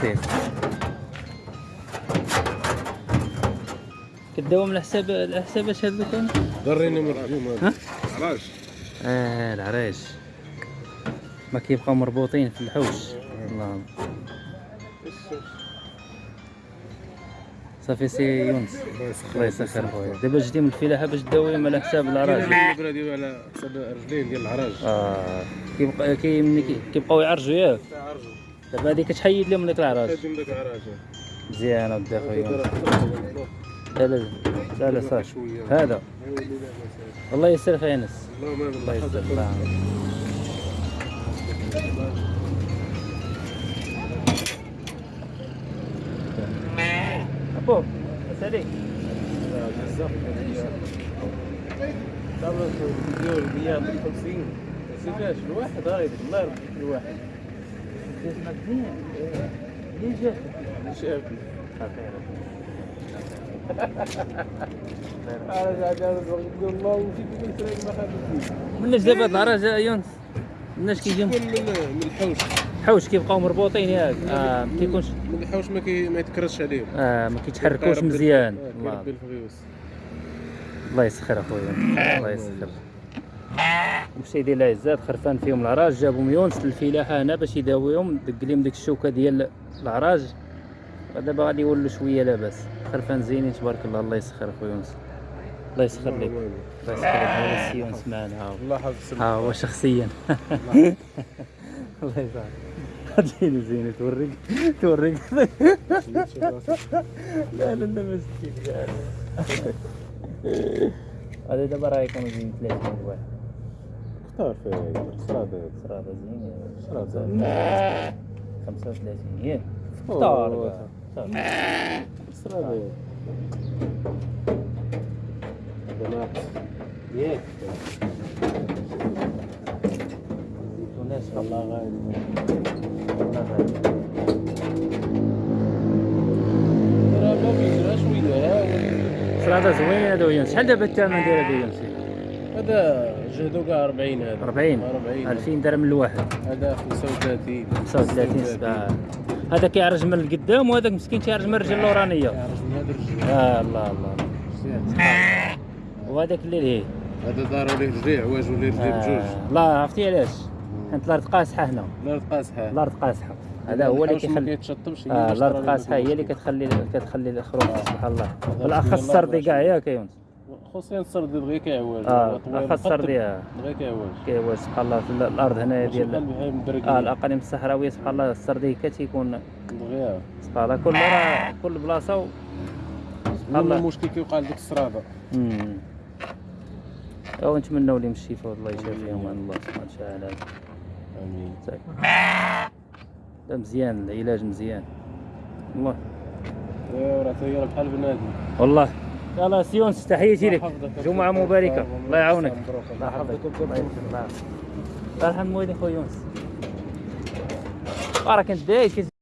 سير كداوم على حساب على حساب اش هاد كان ضريني ها؟ هذا آه العرايش ما كيبقاو مربوطين في الحوش. الله صافي سي يونس. الله يسخر خويا. دابا جيتي من الفلاحة باش تداويهم على حساب العرايش البرا ديالو على حساب الرجلين ديال العراج. آه. كيبقى كي ملي كي- كيبقاو يعرجوا ياك. دابا هادي كتحيد لهم العراج. داك العراج. مزيان ودي خويا لا لا لا. لا صافي. هذا. الله يسر خير انس الله يسر. الله. أبو سالي بزاف. صابر ديال 150 سيفاش الواحد غير الله يرحم الواحد ليه جات شاف أنا قاعد نقول الله وفيك كنت ما خدمتش مناش دابا هاد العراج يا يونس؟ مناش كيجيو من من الحوش. حوش كيبقاو مربوطين ياك. آه ما كيكونش من الحوش ما كي ما يتكرش عليهم. آه ما كيتحركوش مزيان. الفيروس الله يسخر أخويا. الله يسخر. مشيدي العزات خرفان فيهم العراج جابهم يونس للفلاحة هنا باش يداويهم دق لهم ديك الشوكة ديال العراج. ودابا غادي يولوا شوية لاباس. خرفان زينين تبارك الله الله يسخر أخويا يونس. الله يسخر لك. الله يسخر لك. هذا السي يونس معنا. الله حافظ ها هو شخصيا. الله يسخر زين زين توريك. توريك. لا لا لا مسكين هذا دابا راه يكون زين 30 واحد. اختار في الصلاة صراحة زين صلاة 35 ياك هذا. ناقص ياك. زيتونات الله غالب الله. راه ما بيجراش هذا ويونس شحال دابا الثمن ديال هذا هذا جهدو كاع 40 هذا. 40 40 2000 درهم الواحد هذا 35 35 سبعة. هذا كيعرج من القدام وهذاك مسكين كيعرج من الرجل اللورانيه يعرف من هذا الرجل. آه الله الله. وهذاك اللي ليه؟ هذا ليه رجليه عواج وليه رجليه بجوج. لا عرفتي علاش؟ حيت الأرض قاصحة هنا. نار قاسحه الأرض قاصحة. هذا هو اللي الحوش ما كيخلي كيتشطبش آه الأرض قاصحة هي اللي كتخلي كتخلي الخروج سبحان الله. بالاخص السردي كاع ياك يونس خصوصا السرد دغيا كيعواج آه السردي آه. دغيا كيعواج كيوا سبحان الله في الأرض هنايا ديال آه الأقاليم الصحراوية سبحان الله السردي كتيكون دغيا سبحان الله كل مرة كل بلاصة و... سبحان الله. المشكل كيوقع لديك السرابه امم أو نتمنوا لهم الشفاء والله يشافيهم عن الله سبحانه وتعالى. آمين. لا مزيان العلاج مزيان. والله ايوا راه هي بحال بنادم. والله. يلا سيونس تحياتي لك الله يحفظك. جمعة مباركة. الله يعاونك. الله يحفظك. الله يرحم والديك خويا يونس. راه كنت داير